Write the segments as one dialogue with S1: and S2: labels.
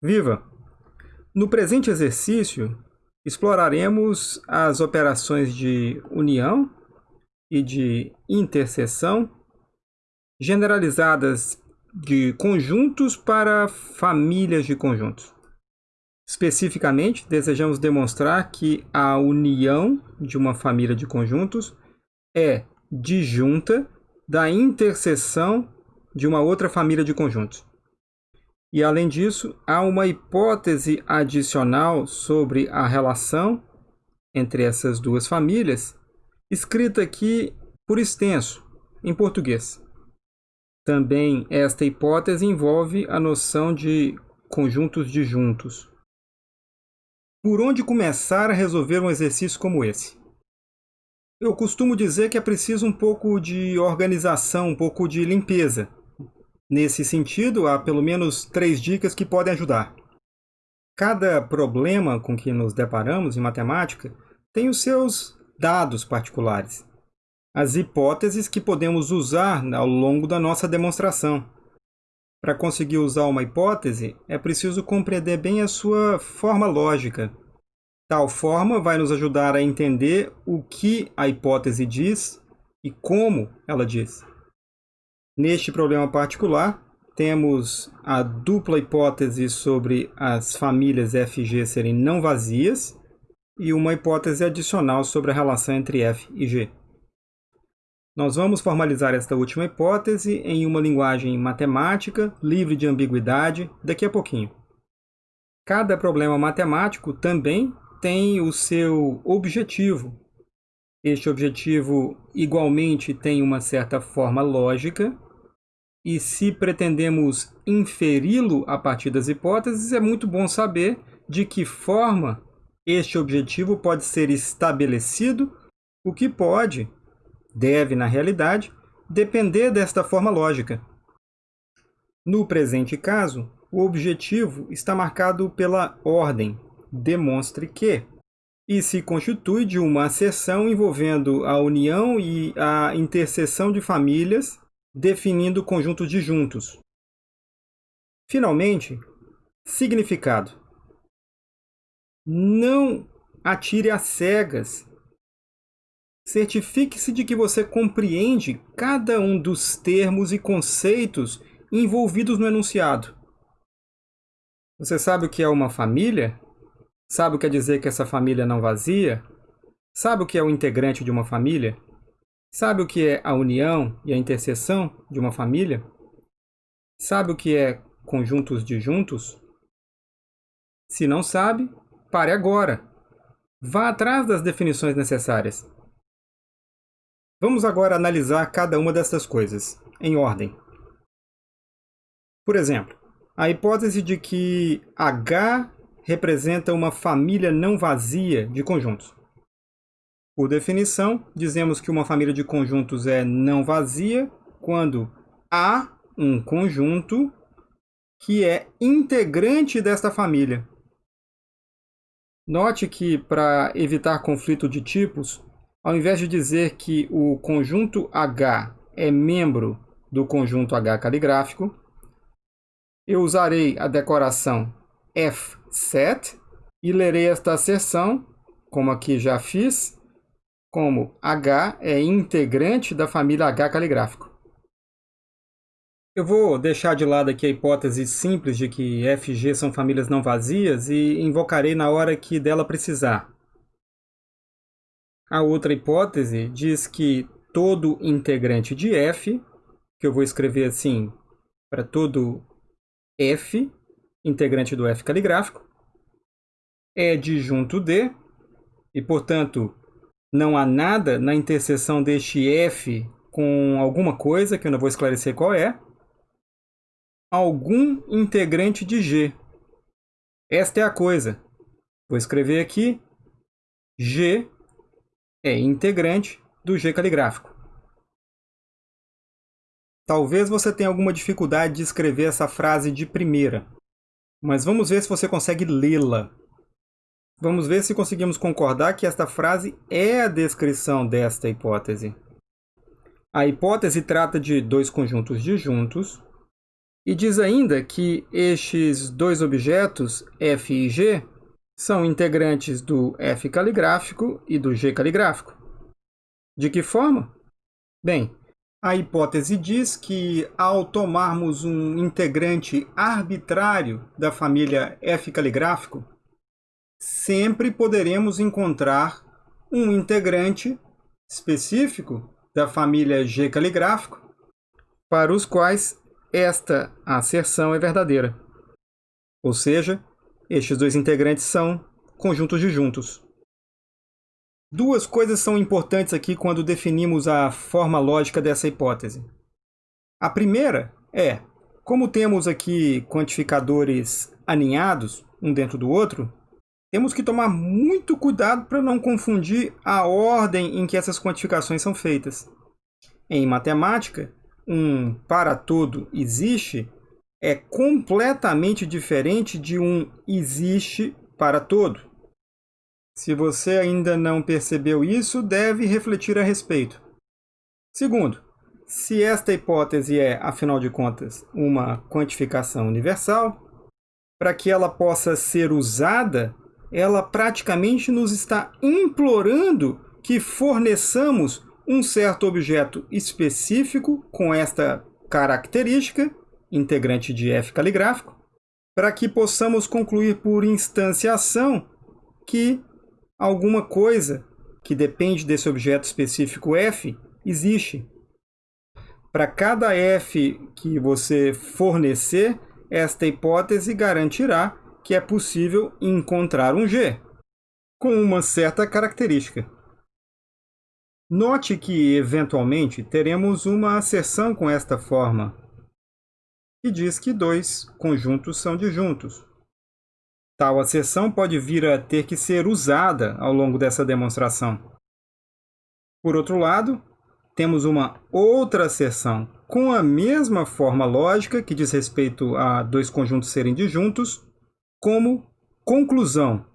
S1: Viva! No presente exercício, exploraremos as operações de união e de interseção generalizadas de conjuntos para famílias de conjuntos. Especificamente, desejamos demonstrar que a união de uma família de conjuntos é disjunta da interseção de uma outra família de conjuntos. E, além disso, há uma hipótese adicional sobre a relação entre essas duas famílias, escrita aqui por extenso, em português. Também esta hipótese envolve a noção de conjuntos disjuntos. Por onde começar a resolver um exercício como esse? Eu costumo dizer que é preciso um pouco de organização, um pouco de limpeza. Nesse sentido, há pelo menos três dicas que podem ajudar. Cada problema com que nos deparamos em matemática tem os seus dados particulares, as hipóteses que podemos usar ao longo da nossa demonstração. Para conseguir usar uma hipótese, é preciso compreender bem a sua forma lógica. Tal forma vai nos ajudar a entender o que a hipótese diz e como ela diz. Neste problema particular, temos a dupla hipótese sobre as famílias FG serem não vazias e uma hipótese adicional sobre a relação entre F e G. Nós vamos formalizar esta última hipótese em uma linguagem matemática, livre de ambiguidade, daqui a pouquinho. Cada problema matemático também tem o seu objetivo. Este objetivo igualmente tem uma certa forma lógica e se pretendemos inferi-lo a partir das hipóteses, é muito bom saber de que forma este objetivo pode ser estabelecido, o que pode, deve na realidade, depender desta forma lógica. No presente caso, o objetivo está marcado pela ordem, demonstre que, e se constitui de uma acessão envolvendo a união e a interseção de famílias definindo conjuntos disjuntos. Finalmente, significado. Não atire às cegas. Certifique-se de que você compreende cada um dos termos e conceitos envolvidos no enunciado. Você sabe o que é uma família? Sabe o que quer dizer que essa família não vazia? Sabe o que é o integrante de uma família? Sabe o que é a união e a interseção de uma família? Sabe o que é conjuntos disjuntos? Se não sabe, pare agora. Vá atrás das definições necessárias. Vamos agora analisar cada uma dessas coisas, em ordem. Por exemplo, a hipótese de que H representa uma família não vazia de conjuntos. Por definição, dizemos que uma família de conjuntos é não vazia quando há um conjunto que é integrante desta família. Note que, para evitar conflito de tipos, ao invés de dizer que o conjunto H é membro do conjunto H caligráfico, eu usarei a decoração F7 e lerei esta asserção, como aqui já fiz, como H é integrante da família H caligráfico. Eu vou deixar de lado aqui a hipótese simples de que F e G são famílias não vazias e invocarei na hora que dela precisar. A outra hipótese diz que todo integrante de F, que eu vou escrever assim para todo F, integrante do F caligráfico, é disjunto D, e, portanto, não há nada na interseção deste F com alguma coisa, que eu não vou esclarecer qual é, algum integrante de G. Esta é a coisa. Vou escrever aqui, G é integrante do G caligráfico. Talvez você tenha alguma dificuldade de escrever essa frase de primeira, mas vamos ver se você consegue lê-la. Vamos ver se conseguimos concordar que esta frase é a descrição desta hipótese. A hipótese trata de dois conjuntos disjuntos E diz ainda que estes dois objetos, F e G, são integrantes do F caligráfico e do G caligráfico. De que forma? Bem, a hipótese diz que, ao tomarmos um integrante arbitrário da família F caligráfico, sempre poderemos encontrar um integrante específico da família G caligráfico, para os quais esta asserção é verdadeira. Ou seja, estes dois integrantes são conjuntos disjuntos. Duas coisas são importantes aqui quando definimos a forma lógica dessa hipótese. A primeira é, como temos aqui quantificadores aninhados, um dentro do outro, temos que tomar muito cuidado para não confundir a ordem em que essas quantificações são feitas. Em matemática, um para todo existe é completamente diferente de um existe para todo. Se você ainda não percebeu isso, deve refletir a respeito. Segundo, se esta hipótese é, afinal de contas, uma quantificação universal, para que ela possa ser usada, ela praticamente nos está implorando que forneçamos um certo objeto específico com esta característica, integrante de F caligráfico, para que possamos concluir por instanciação que alguma coisa que depende desse objeto específico f existe. Para cada f que você fornecer, esta hipótese garantirá que é possível encontrar um g, com uma certa característica. Note que, eventualmente, teremos uma asserção com esta forma, que diz que dois conjuntos são disjuntos. Tal acessão pode vir a ter que ser usada ao longo dessa demonstração. Por outro lado, temos uma outra acessão com a mesma forma lógica que diz respeito a dois conjuntos serem disjuntos, como conclusão.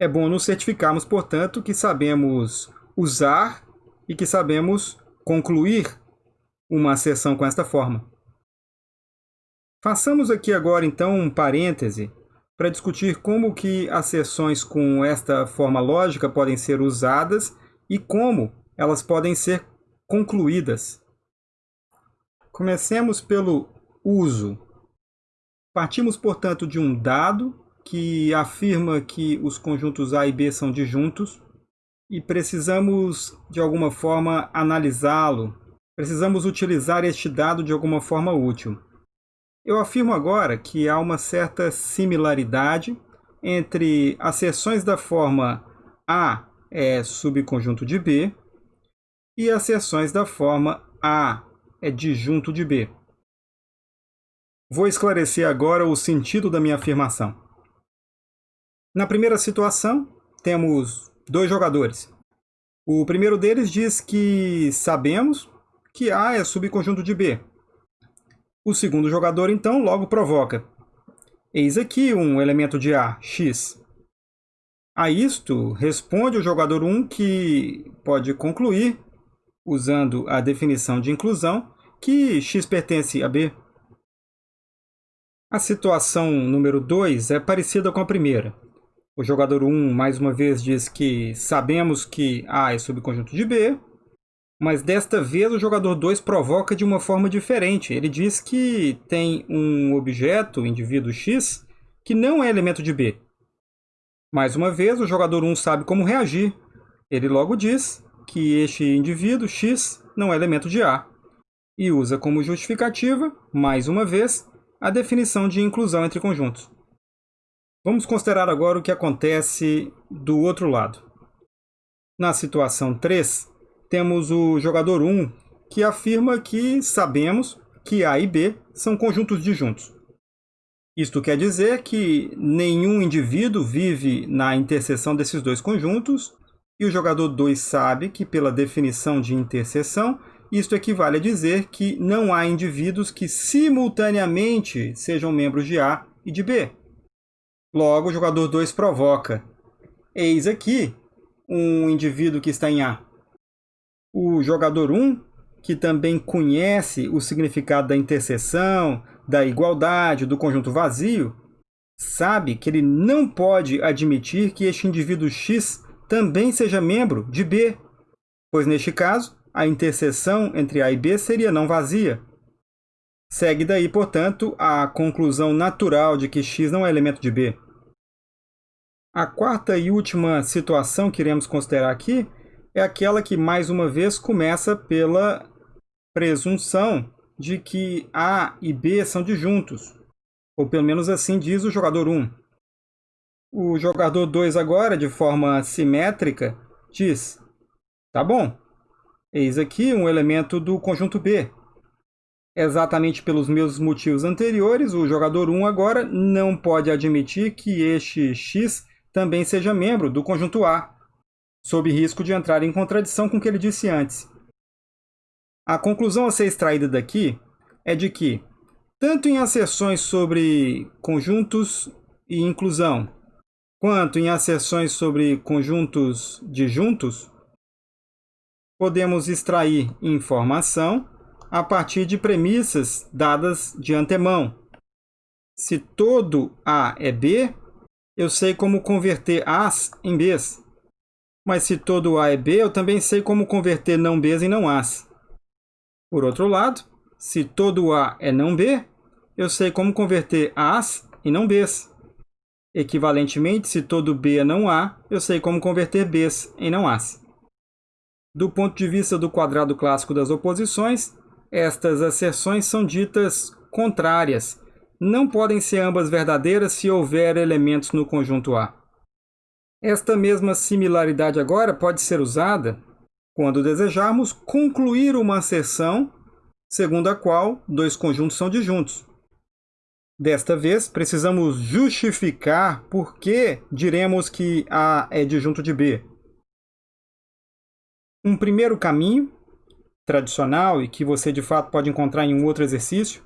S1: É bom nos certificarmos, portanto, que sabemos usar e que sabemos concluir uma acessão com esta forma. Façamos aqui agora, então, um parêntese para discutir como que as sessões com esta forma lógica podem ser usadas e como elas podem ser concluídas. Comecemos pelo uso. Partimos, portanto, de um dado que afirma que os conjuntos A e B são disjuntos e precisamos, de alguma forma, analisá-lo. Precisamos utilizar este dado de alguma forma útil. Eu afirmo agora que há uma certa similaridade entre as seções da forma A é subconjunto de B e as seções da forma A é disjunto de B. Vou esclarecer agora o sentido da minha afirmação. Na primeira situação, temos dois jogadores. O primeiro deles diz que sabemos que A é subconjunto de B, o segundo jogador, então, logo provoca. Eis aqui um elemento de A, x. A isto responde o jogador 1 que pode concluir, usando a definição de inclusão, que x pertence a B. A situação número 2 é parecida com a primeira. O jogador 1, mais uma vez, diz que sabemos que A é subconjunto de B, mas desta vez o jogador 2 provoca de uma forma diferente. Ele diz que tem um objeto, indivíduo X, que não é elemento de B. Mais uma vez, o jogador 1 sabe como reagir. Ele logo diz que este indivíduo X não é elemento de A. E usa como justificativa, mais uma vez, a definição de inclusão entre conjuntos. Vamos considerar agora o que acontece do outro lado. Na situação 3, temos o jogador 1, que afirma que sabemos que A e B são conjuntos disjuntos. Isto quer dizer que nenhum indivíduo vive na interseção desses dois conjuntos, e o jogador 2 sabe que, pela definição de interseção, isto equivale a dizer que não há indivíduos que simultaneamente sejam membros de A e de B. Logo, o jogador 2 provoca. Eis aqui um indivíduo que está em A o jogador 1 que também conhece o significado da interseção, da igualdade, do conjunto vazio, sabe que ele não pode admitir que este indivíduo X também seja membro de B, pois neste caso, a interseção entre A e B seria não vazia. Segue daí, portanto, a conclusão natural de que X não é elemento de B. A quarta e última situação que iremos considerar aqui é aquela que, mais uma vez, começa pela presunção de que A e B são disjuntos, ou pelo menos assim diz o jogador 1. O jogador 2 agora, de forma simétrica, diz, tá bom, eis aqui um elemento do conjunto B. Exatamente pelos mesmos motivos anteriores, o jogador 1 agora não pode admitir que este X também seja membro do conjunto A, sob risco de entrar em contradição com o que ele disse antes. A conclusão a ser extraída daqui é de que, tanto em asserções sobre conjuntos e inclusão, quanto em asserções sobre conjuntos disjuntos, podemos extrair informação a partir de premissas dadas de antemão. Se todo A é B, eu sei como converter As em Bs. Mas se todo A é B, eu também sei como converter não Bs em não As. Por outro lado, se todo A é não B, eu sei como converter As em não Bs. Equivalentemente, se todo B é não A, eu sei como converter Bs em não As. Do ponto de vista do quadrado clássico das oposições, estas asserções são ditas contrárias. Não podem ser ambas verdadeiras se houver elementos no conjunto A. Esta mesma similaridade agora pode ser usada quando desejarmos concluir uma asserção segundo a qual dois conjuntos são disjuntos. Desta vez, precisamos justificar por que diremos que A é disjunto de B. Um primeiro caminho tradicional e que você de fato pode encontrar em um outro exercício,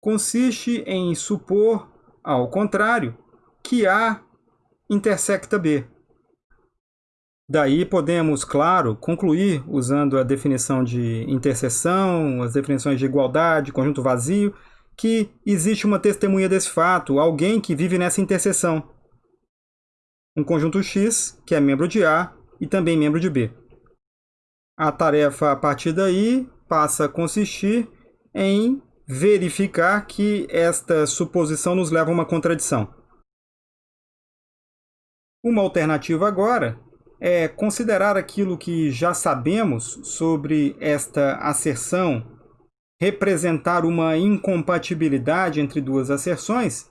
S1: consiste em supor, ao contrário, que A intersecta B. Daí podemos, claro, concluir usando a definição de interseção, as definições de igualdade, conjunto vazio, que existe uma testemunha desse fato, alguém que vive nessa interseção. Um conjunto X, que é membro de A e também membro de B. A tarefa a partir daí passa a consistir em verificar que esta suposição nos leva a uma contradição. Uma alternativa agora é considerar aquilo que já sabemos sobre esta asserção representar uma incompatibilidade entre duas asserções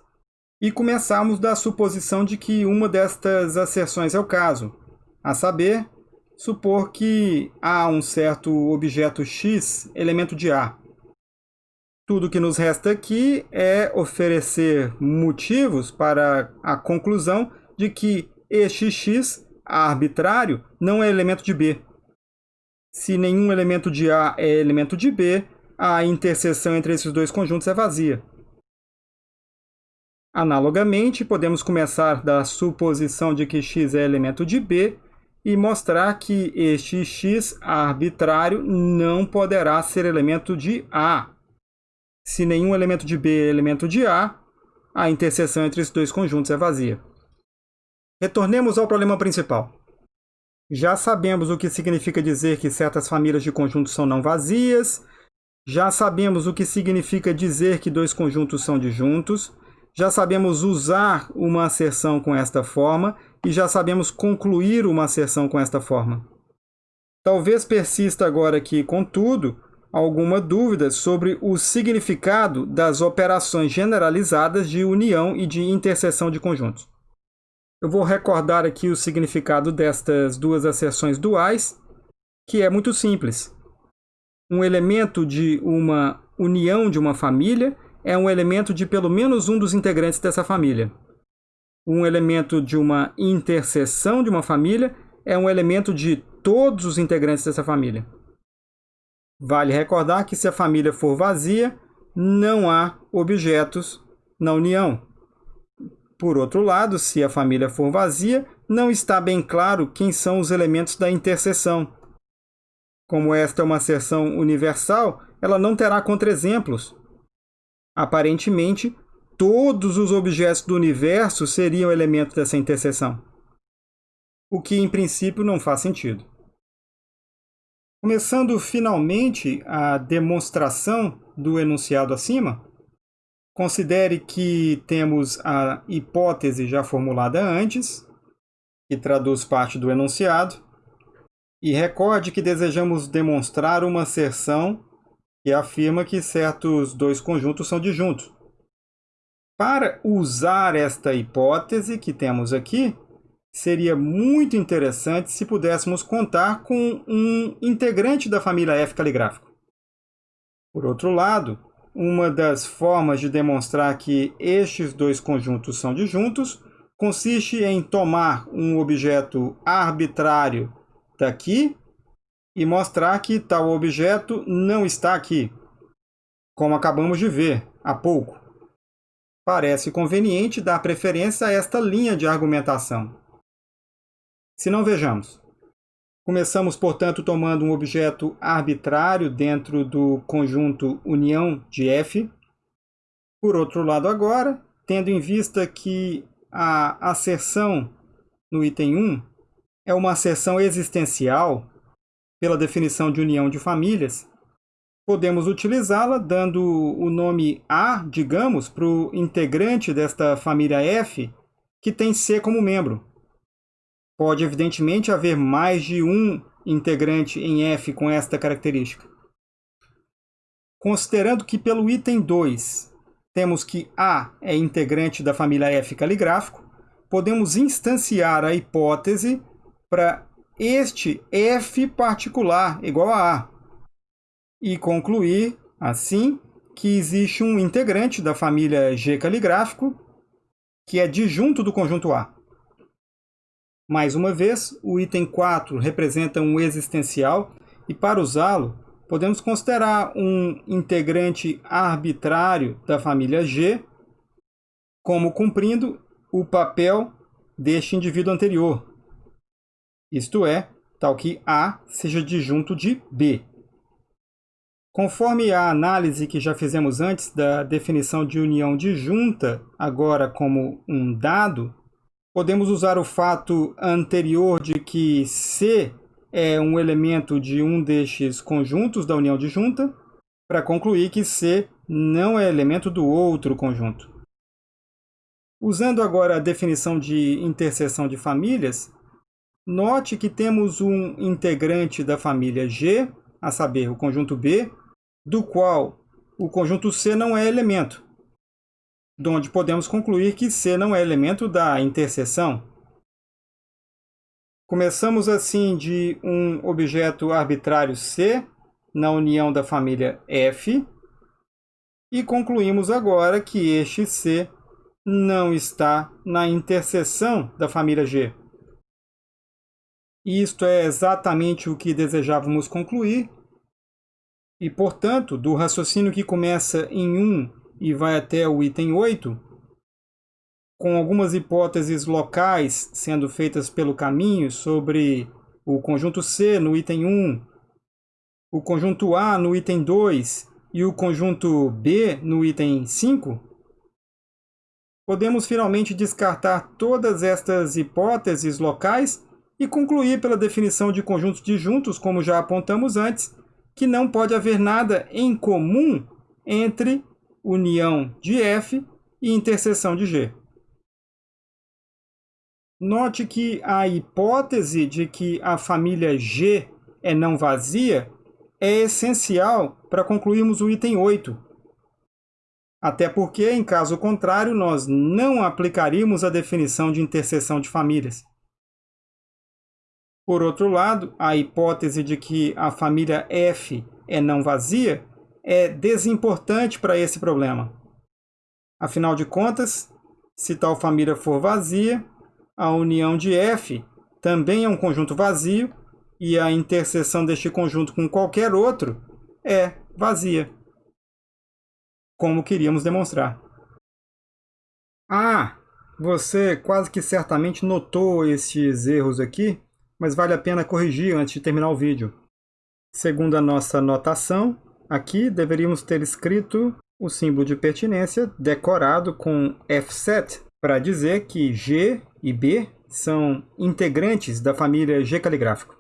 S1: e começarmos da suposição de que uma destas asserções é o caso, a saber, supor que há um certo objeto X, elemento de A. Tudo que nos resta aqui é oferecer motivos para a conclusão de que este X arbitrário não é elemento de B. Se nenhum elemento de A é elemento de B, a interseção entre esses dois conjuntos é vazia. Analogamente, podemos começar da suposição de que x é elemento de B e mostrar que este x arbitrário não poderá ser elemento de A. Se nenhum elemento de B é elemento de A, a interseção entre esses dois conjuntos é vazia. Retornemos ao problema principal. Já sabemos o que significa dizer que certas famílias de conjuntos são não vazias, já sabemos o que significa dizer que dois conjuntos são disjuntos, já sabemos usar uma asserção com esta forma e já sabemos concluir uma asserção com esta forma. Talvez persista agora aqui, contudo, alguma dúvida sobre o significado das operações generalizadas de união e de interseção de conjuntos. Eu vou recordar aqui o significado destas duas asserções duais, que é muito simples. Um elemento de uma união de uma família é um elemento de pelo menos um dos integrantes dessa família um elemento de uma interseção de uma família é um elemento de todos os integrantes dessa família. Vale recordar que se a família for vazia, não há objetos na união. Por outro lado, se a família for vazia, não está bem claro quem são os elementos da interseção. Como esta é uma seção universal, ela não terá contraexemplos. Aparentemente, todos os objetos do universo seriam elementos dessa interseção. O que, em princípio, não faz sentido. Começando finalmente a demonstração do enunciado acima, considere que temos a hipótese já formulada antes, que traduz parte do enunciado, e recorde que desejamos demonstrar uma asserção que afirma que certos dois conjuntos são disjuntos. Para usar esta hipótese que temos aqui, seria muito interessante se pudéssemos contar com um integrante da família F caligráfico. Por outro lado, uma das formas de demonstrar que estes dois conjuntos são disjuntos consiste em tomar um objeto arbitrário daqui e mostrar que tal objeto não está aqui, como acabamos de ver há pouco. Parece conveniente dar preferência a esta linha de argumentação. Se não vejamos. Começamos, portanto, tomando um objeto arbitrário dentro do conjunto união de F. Por outro lado, agora, tendo em vista que a asserção no item 1 é uma asserção existencial, pela definição de união de famílias, podemos utilizá-la dando o nome A, digamos, para o integrante desta família F que tem C como membro. Pode, evidentemente, haver mais de um integrante em F com esta característica. Considerando que pelo item 2 temos que A é integrante da família F caligráfico, podemos instanciar a hipótese para este f particular igual a A e concluir, assim, que existe um integrante da família G caligráfico que é disjunto do conjunto A. Mais uma vez, o item 4 representa um existencial e para usá-lo, podemos considerar um integrante arbitrário da família G como cumprindo o papel deste indivíduo anterior, isto é, tal que A seja disjunto de B. Conforme a análise que já fizemos antes da definição de união disjunta, agora como um dado, podemos usar o fato anterior de que C é um elemento de um destes conjuntos da união disjunta para concluir que C não é elemento do outro conjunto. Usando agora a definição de interseção de famílias, Note que temos um integrante da família G, a saber, o conjunto B, do qual o conjunto C não é elemento, de onde podemos concluir que C não é elemento da interseção. Começamos assim de um objeto arbitrário C na união da família F e concluímos agora que este C não está na interseção da família G. Isto é exatamente o que desejávamos concluir, e, portanto, do raciocínio que começa em 1 e vai até o item 8, com algumas hipóteses locais sendo feitas pelo caminho sobre o conjunto C no item 1, o conjunto A no item 2 e o conjunto B no item 5, podemos finalmente descartar todas estas hipóteses locais e concluir pela definição de conjuntos disjuntos, como já apontamos antes, que não pode haver nada em comum entre união de F e interseção de G. Note que a hipótese de que a família G é não vazia é essencial para concluirmos o item 8. Até porque, em caso contrário, nós não aplicaríamos a definição de interseção de famílias. Por outro lado, a hipótese de que a família F é não vazia é desimportante para esse problema. Afinal de contas, se tal família for vazia, a união de F também é um conjunto vazio e a interseção deste conjunto com qualquer outro é vazia, como queríamos demonstrar. Ah, você quase que certamente notou estes erros aqui mas vale a pena corrigir antes de terminar o vídeo. Segundo a nossa notação, aqui deveríamos ter escrito o símbolo de pertinência decorado com F7 para dizer que G e B são integrantes da família G caligráfico.